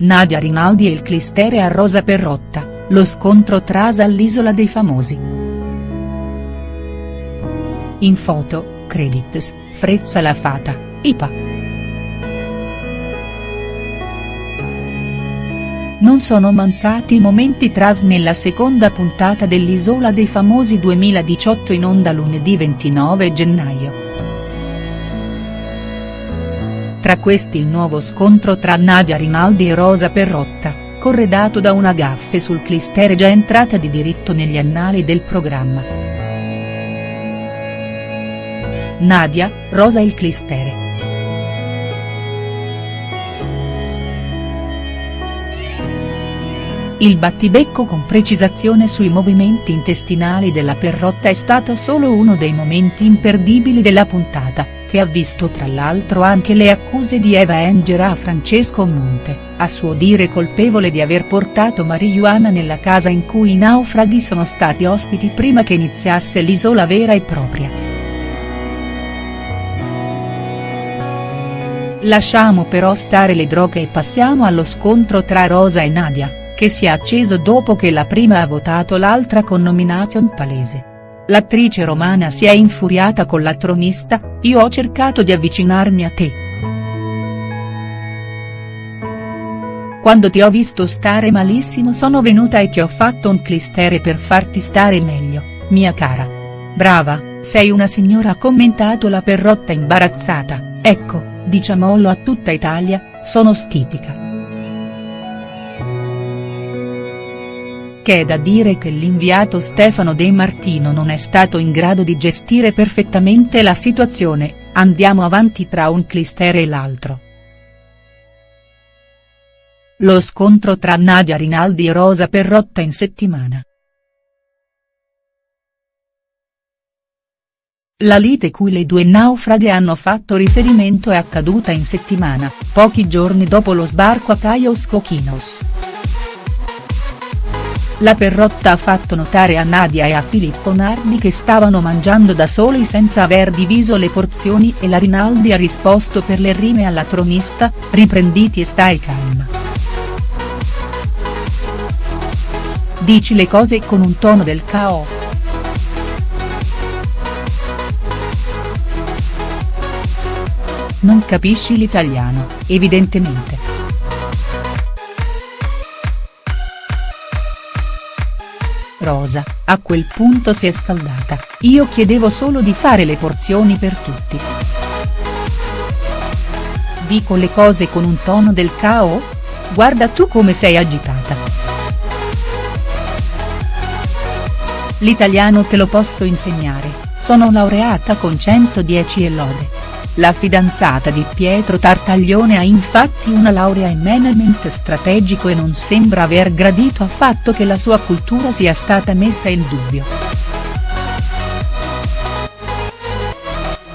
Nadia Rinaldi e il clistere a Rosa Perrotta, lo scontro trasa all'Isola dei Famosi. In foto, credits, Frezza la Fata, IPA. Non sono mancati i momenti tras nella seconda puntata dell'Isola dei Famosi 2018 in onda lunedì 29 gennaio. Tra questi il nuovo scontro tra Nadia Rinaldi e Rosa Perrotta, corredato da una gaffe sul clistere già entrata di diritto negli annali del programma. Nadia, Rosa il clistere. Il battibecco con precisazione sui movimenti intestinali della Perrotta è stato solo uno dei momenti imperdibili della puntata che ha visto tra l'altro anche le accuse di Eva Engera a Francesco Monte, a suo dire colpevole di aver portato marijuana nella casa in cui i naufraghi sono stati ospiti prima che iniziasse l'isola vera e propria. Lasciamo però stare le droghe e passiamo allo scontro tra Rosa e Nadia, che si è acceso dopo che la prima ha votato l'altra con nomination palese. L'attrice romana si è infuriata con la tronista, io ho cercato di avvicinarmi a te. Quando ti ho visto stare malissimo sono venuta e ti ho fatto un clistere per farti stare meglio, mia cara. Brava, sei una signora ha commentato la perrotta imbarazzata, ecco, diciamolo a tutta Italia, sono stitica. È da dire che l'inviato Stefano De Martino non è stato in grado di gestire perfettamente la situazione, andiamo avanti tra un clistere e l'altro. Lo scontro tra Nadia Rinaldi e Rosa Perrotta in settimana. La lite cui le due naufraghe hanno fatto riferimento è accaduta in settimana, pochi giorni dopo lo sbarco a Caios Coquinos. La Perrotta ha fatto notare a Nadia e a Filippo Nardi che stavano mangiando da soli senza aver diviso le porzioni e la Rinaldi ha risposto per le rime alla tronista, riprenditi e stai calma. Dici le cose con un tono del cao. Non capisci l'italiano, evidentemente. Rosa, a quel punto si è scaldata, io chiedevo solo di fare le porzioni per tutti. Dico le cose con un tono del cao? Guarda tu come sei agitata. L'italiano te lo posso insegnare, sono laureata con 110 e lode. La fidanzata di Pietro Tartaglione ha infatti una laurea in management strategico e non sembra aver gradito affatto che la sua cultura sia stata messa in dubbio.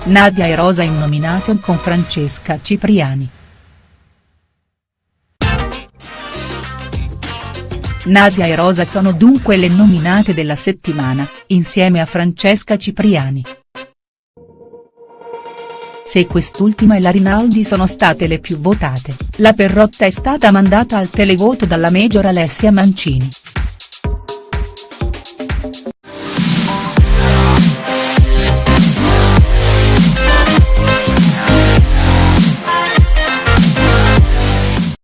Nadia e Rosa in nomination con Francesca Cipriani. Nadia e Rosa sono dunque le nominate della settimana, insieme a Francesca Cipriani. Se quest'ultima e la Rinaldi sono state le più votate, la Perrotta è stata mandata al televoto dalla Major Alessia Mancini.